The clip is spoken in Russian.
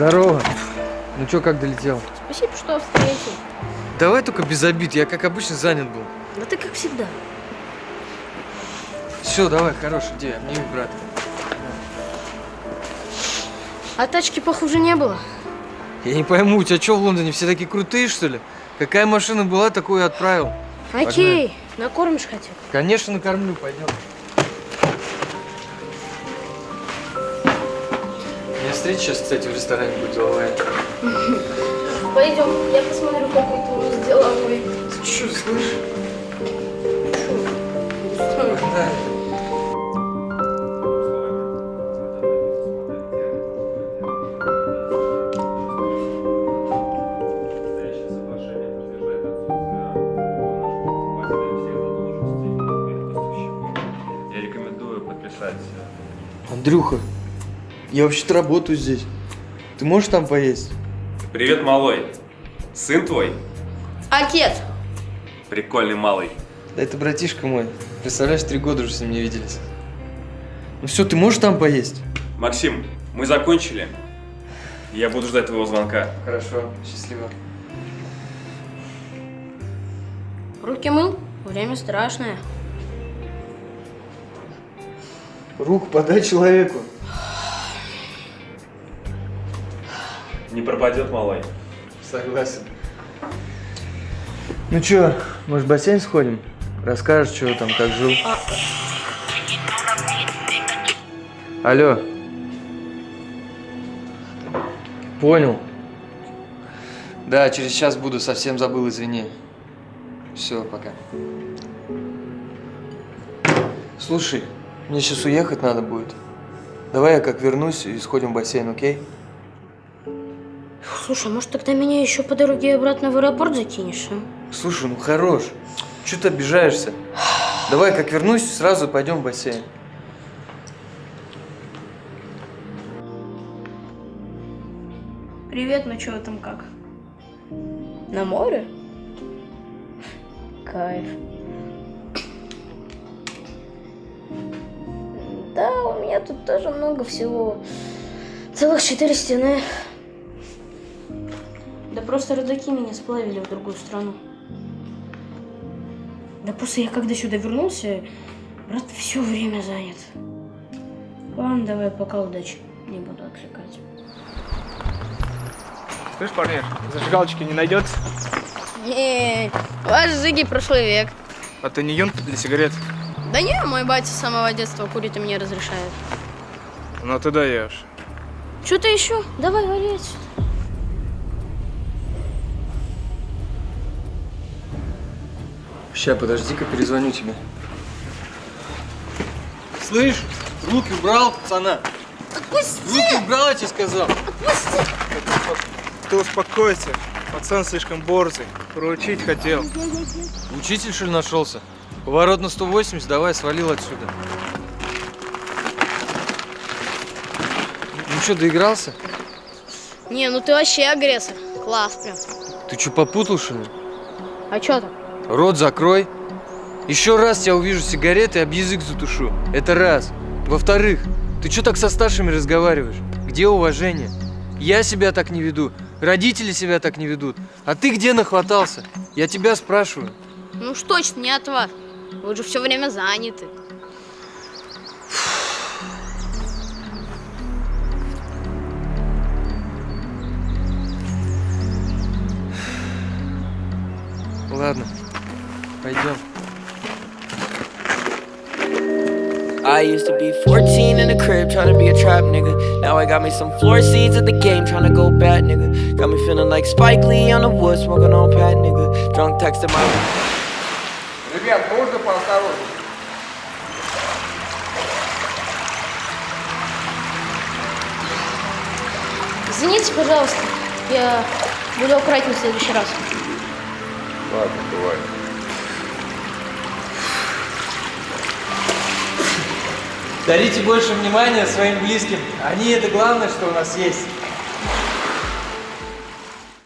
Здорово. Ну чё, как долетел? Спасибо, что встретил. Давай только без обид, я как обычно занят был. Да ты как всегда. Все, давай, хорошая идея, обними брата. А тачки похуже не было. Я не пойму, у тебя что в Лондоне, все такие крутые, что ли? Какая машина была, такую и отправил. Окей, накормишь хотя бы. Конечно, накормлю, пойдем. Встреча сейчас, кстати, в ресторане будет деловая. Пойдем, я посмотрю, какой ты у нас деловой. Ты что, слышишь? Да. Я рекомендую подписать Андрюха, я вообще-то работаю здесь. Ты можешь там поесть? Привет, малой. Сын твой? Отец, Прикольный малый. Да это братишка мой. Представляешь, три года уже с ним не виделись. Ну все, ты можешь там поесть? Максим, мы закончили. Я буду ждать твоего звонка. Хорошо, счастливо. руки мыл? Время страшное. Руку подай человеку. Не пропадет, малой. Согласен. Ну чё, может в бассейн сходим? Расскажешь, что там, как жил? Алло. Понял. Да, через час буду, совсем забыл, извини. Все, пока. Слушай, мне сейчас уехать надо будет. Давай я как вернусь и сходим в бассейн, окей? Слушай, может тогда меня еще по дороге обратно в аэропорт закинешь, а? Слушай, ну хорош. Чего ты обижаешься? Давай, как вернусь, сразу пойдем в бассейн. Привет, ну чё там как? На море? Кайф. Да, у меня тут тоже много всего. Целых четыре стены. Да просто родаки меня сплавили в другую страну. Да просто я когда сюда вернулся, брат все время занят. Ладно, давай, пока удачи. Не буду отвлекать. Слышь, парниш, зажигалочки не найдется? Не, ваш Зыги прошлый век. А ты не юнка для сигарет? Да не, мой батя с самого детства курить и мне разрешает. Ну ты даешь. Что-то еще? Давай, вали Ща, подожди-ка, перезвоню тебе. Слышь, руки убрал, пацана. Отпусти! Руки убрал, я тебе сказал. Ты успокойся. Пацан слишком борзый. Проучить хотел. Учитель, что ли, нашелся? Поворот на 180, давай, свалил отсюда. Ну что, доигрался? Не, ну ты вообще агрессор. Класс прям. Ты что, попутал, что ли? А что там? Рот закрой. Еще раз тебя увижу сигареты, об язык затушу. Это раз. Во-вторых, ты что так со старшими разговариваешь? Где уважение? Я себя так не веду, родители себя так не ведут. А ты где нахватался? Я тебя спрашиваю. Ну уж точно не от вас. Вы же все время заняты. Ладно, пойдем. I used to be 14 in the crib trying to be a trap nigga. Now I got me some floor seeds at the game trying to go bad nigga. Got me feeling like Spike Lee on the wood smoking on pat nigga. Drunk texting my. Ребят, можно поосторожнее? Извините, пожалуйста. Я буду аккуратнее в следующий раз. Ладно, бывает. Дарите больше внимания своим близким. Они это главное, что у нас есть.